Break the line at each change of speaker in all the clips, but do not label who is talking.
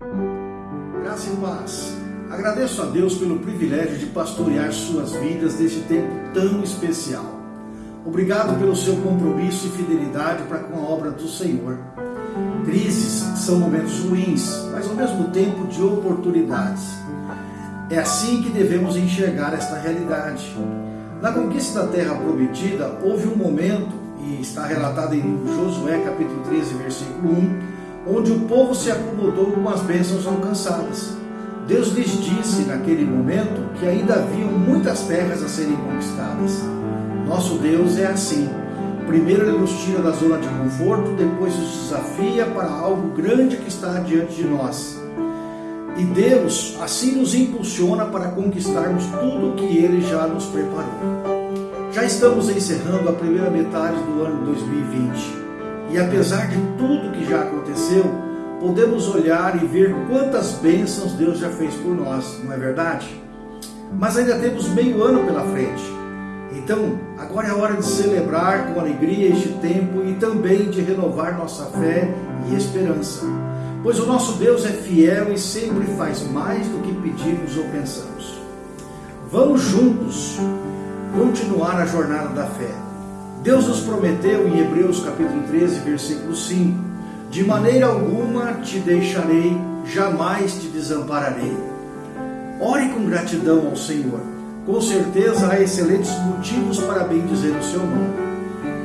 Graça e paz. Agradeço a Deus pelo privilégio de pastorear suas vidas neste tempo tão especial. Obrigado pelo seu compromisso e fidelidade para com a obra do Senhor. Crises são momentos ruins, mas ao mesmo tempo de oportunidades. É assim que devemos enxergar esta realidade. Na conquista da terra prometida, houve um momento, e está relatado em Josué capítulo 13, versículo 1, onde o povo se acomodou com as bênçãos alcançadas. Deus lhes disse naquele momento que ainda haviam muitas terras a serem conquistadas. Nosso Deus é assim. Primeiro ele nos tira da zona de conforto, depois nos desafia para algo grande que está diante de nós. E Deus assim nos impulsiona para conquistarmos tudo o que Ele já nos preparou. Já estamos encerrando a primeira metade do ano 2020 e apesar de tudo que já aconteceu, podemos olhar e ver quantas bênçãos Deus já fez por nós, não é verdade? Mas ainda temos meio ano pela frente. Então, agora é hora de celebrar com alegria este tempo e também de renovar nossa fé e esperança. Pois o nosso Deus é fiel e sempre faz mais do que pedimos ou pensamos. Vamos juntos continuar a jornada da fé. Deus nos prometeu em Hebreus capítulo 13, versículo 5: De maneira alguma te deixarei, jamais te desampararei. Ore com gratidão ao Senhor. Com certeza há excelentes motivos para bendizer o seu nome.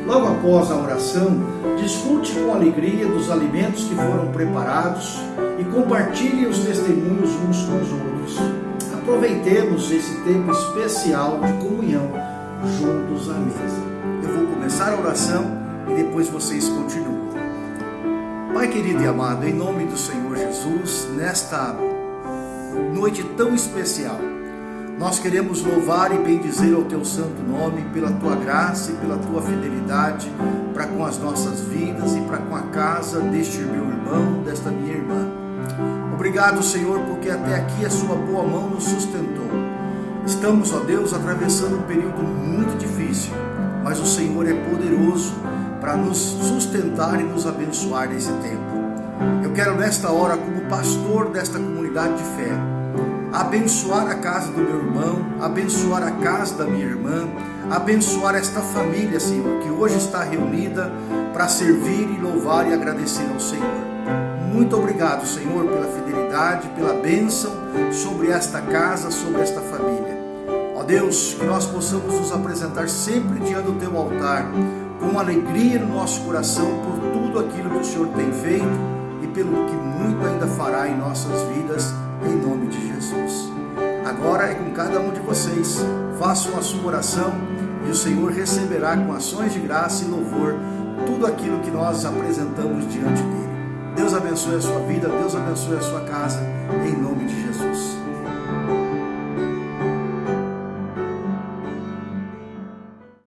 Logo após a oração, desfrute com alegria dos alimentos que foram preparados e compartilhe os testemunhos uns com os outros. Aproveitemos esse tempo especial de comunhão juntos à mesa. Começar a oração e depois vocês continuam. Pai querido e amado, em nome do Senhor Jesus, nesta noite tão especial, nós queremos louvar e bendizer ao teu santo nome pela tua graça e pela tua fidelidade para com as nossas vidas e para com a casa deste meu irmão, desta minha irmã. Obrigado, Senhor, porque até aqui a sua boa mão nos sustentou. Estamos, ó Deus, atravessando um período muito difícil, mas o Senhor é poderoso para nos sustentar e nos abençoar nesse tempo. Eu quero nesta hora, como pastor desta comunidade de fé, abençoar a casa do meu irmão, abençoar a casa da minha irmã, abençoar esta família, Senhor, que hoje está reunida para servir e louvar e agradecer ao Senhor. Muito obrigado, Senhor, pela fidelidade, pela bênção sobre esta casa, sobre esta família. Deus, que nós possamos nos apresentar sempre diante do Teu altar, com alegria no nosso coração por tudo aquilo que o Senhor tem feito e pelo que muito ainda fará em nossas vidas em nome de Jesus. Agora é com cada um de vocês, façam a sua oração e o Senhor receberá com ações de graça e louvor tudo aquilo que nós apresentamos diante dele. Deus abençoe a sua vida, Deus abençoe a sua casa, em nome de Jesus.